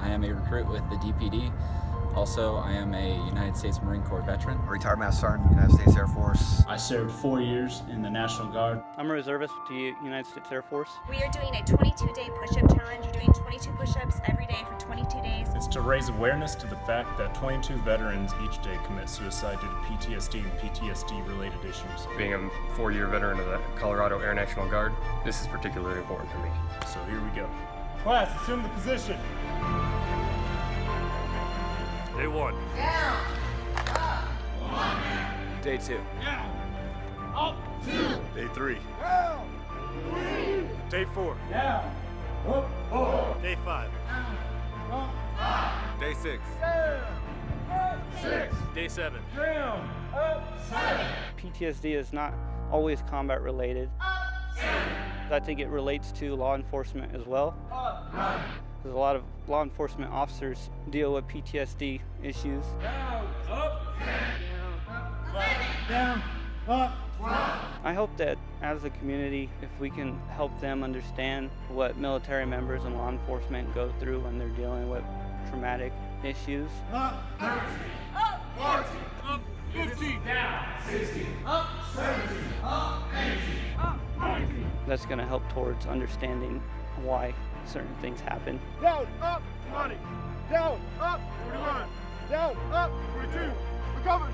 I am a recruit with the DPD. Also, I am a United States Marine Corps veteran. A Retired Master Sergeant, United States Air Force. I served four years in the National Guard. I'm a reservist with the United States Air Force. We are doing a 22-day push-up challenge. You're doing 22 push-ups every day for 22 days. It's to raise awareness to the fact that 22 veterans each day commit suicide due to PTSD and PTSD-related issues. Being a four-year veteran of the Colorado Air National Guard, this is particularly important for me. So here we go. Class, assume the position. Day one. Down. Up. One. Day two. Down. Up. Two. Day three. Down. Three. Day four. Down. Up. Four. Day five. Down. Up. Five. Day six. Down. Up. Six. Day seven. Down. Up. Seven. PTSD is not always combat related. Up. Seven. I think it relates to law enforcement as well. Up. Nine. Because a lot of law enforcement officers deal with PTSD issues. Down, up, down, up, down. I hope that as a community, if we can help them understand what military members and law enforcement go through when they're dealing with traumatic issues. Up 30, up 40, up 50, down 60, up 70, up 80, up 90. That's going to help towards understanding why certain things happen. Down, up, 20. Down, up, 41. Down, up, 42. Recover,